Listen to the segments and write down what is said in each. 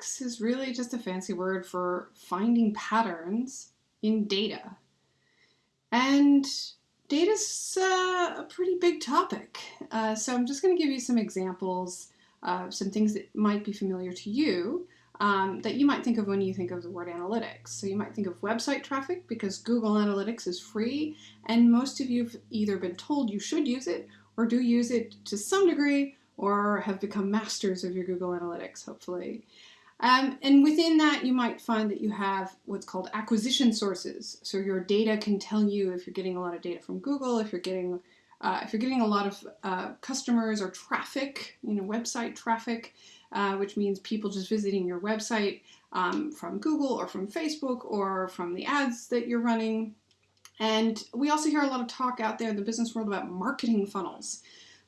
analytics is really just a fancy word for finding patterns in data. And data's uh, a pretty big topic. Uh, so I'm just going to give you some examples of some things that might be familiar to you um, that you might think of when you think of the word analytics. So you might think of website traffic because Google Analytics is free and most of you have either been told you should use it or do use it to some degree or have become masters of your Google Analytics, hopefully. Um, and within that, you might find that you have what's called acquisition sources. So your data can tell you if you're getting a lot of data from Google, if you're getting uh, if you're getting a lot of uh, customers or traffic, you know, website traffic, uh, which means people just visiting your website um, from Google or from Facebook or from the ads that you're running. And we also hear a lot of talk out there in the business world about marketing funnels.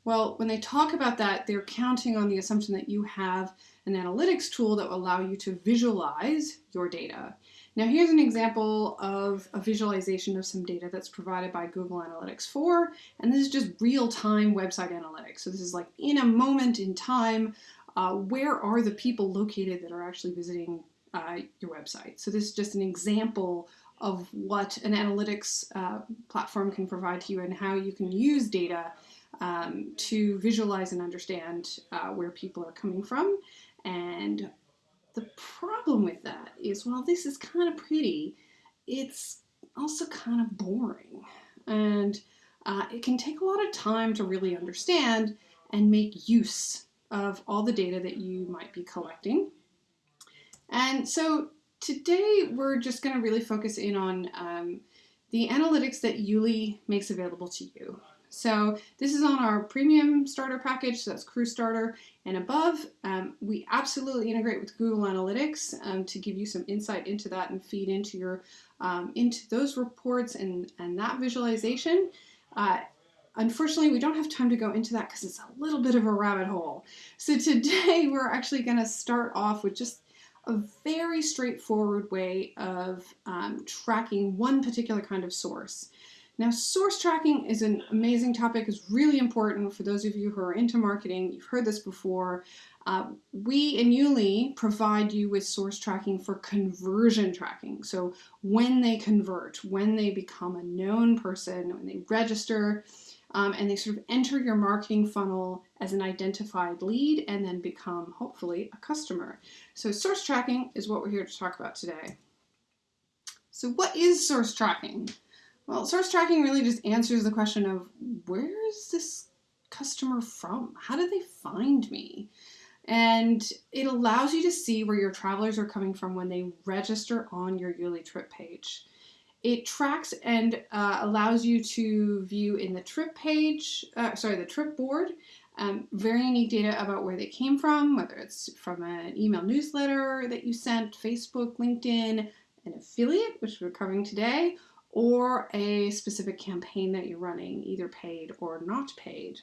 Well, when they talk about that, they're counting on the assumption that you have an analytics tool that will allow you to visualize your data. Now here's an example of a visualization of some data that's provided by Google Analytics 4, and this is just real-time website analytics. So this is like in a moment in time, uh, where are the people located that are actually visiting uh, your website? So this is just an example of what an analytics uh, platform can provide to you and how you can use data um, to visualize and understand uh, where people are coming from. And the problem with that is while this is kind of pretty, it's also kind of boring. And uh, it can take a lot of time to really understand and make use of all the data that you might be collecting. And so today we're just going to really focus in on um, the analytics that YouLi makes available to you. So this is on our premium starter package, so that's Crew Starter and above. Um, we absolutely integrate with Google Analytics um, to give you some insight into that and feed into your um, into those reports and, and that visualization. Uh, Unfortunately, we don't have time to go into that because it's a little bit of a rabbit hole. So today we're actually going to start off with just a very straightforward way of um, tracking one particular kind of source. Now, source tracking is an amazing topic, it's really important for those of you who are into marketing. You've heard this before. Uh, we in YouLi provide you with source tracking for conversion tracking. So when they convert, when they become a known person, when they register, um, and they sort of enter your marketing funnel as an identified lead and then become, hopefully, a customer. So source tracking is what we're here to talk about today. So what is source tracking? Well, source tracking really just answers the question of where is this customer from? How did they find me? And it allows you to see where your travelers are coming from when they register on your YouLi trip page. It tracks and uh, allows you to view in the trip page, uh, sorry, the trip board, um, very unique data about where they came from, whether it's from an email newsletter that you sent, Facebook, LinkedIn, an affiliate, which we're covering today, or a specific campaign that you're running, either paid or not paid.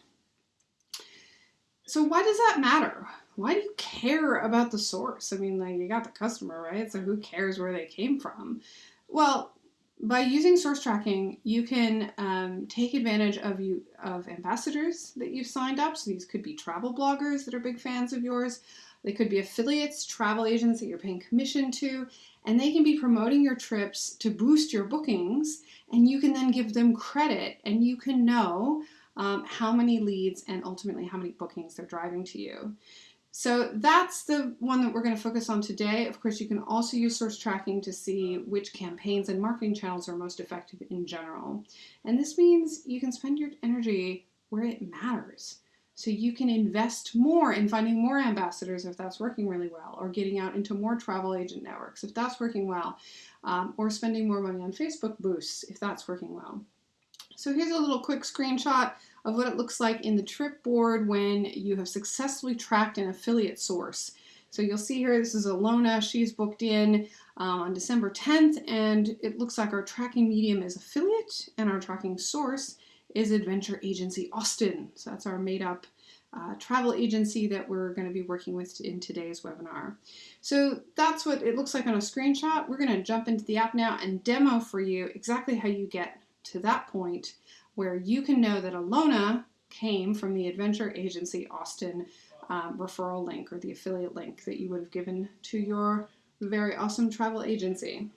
So why does that matter? Why do you care about the source? I mean, like you got the customer, right? So who cares where they came from? Well, by using source tracking, you can um, take advantage of you of ambassadors that you've signed up. So these could be travel bloggers that are big fans of yours. They could be affiliates, travel agents that you're paying commission to, and they can be promoting your trips to boost your bookings and you can then give them credit and you can know um, how many leads and ultimately how many bookings they're driving to you. So that's the one that we're going to focus on today. Of course, you can also use source tracking to see which campaigns and marketing channels are most effective in general. And this means you can spend your energy where it matters. So you can invest more in finding more ambassadors if that's working really well, or getting out into more travel agent networks if that's working well, um, or spending more money on Facebook boosts if that's working well. So here's a little quick screenshot of what it looks like in the trip board when you have successfully tracked an affiliate source. So you'll see here, this is Alona, she's booked in um, on December 10th, and it looks like our tracking medium is affiliate, and our tracking source is Adventure Agency Austin. So that's our made up uh, travel agency that we're going to be working with in today's webinar. So that's what it looks like on a screenshot. We're going to jump into the app now and demo for you exactly how you get to that point where you can know that Alona came from the Adventure Agency Austin um, referral link or the affiliate link that you would have given to your very awesome travel agency.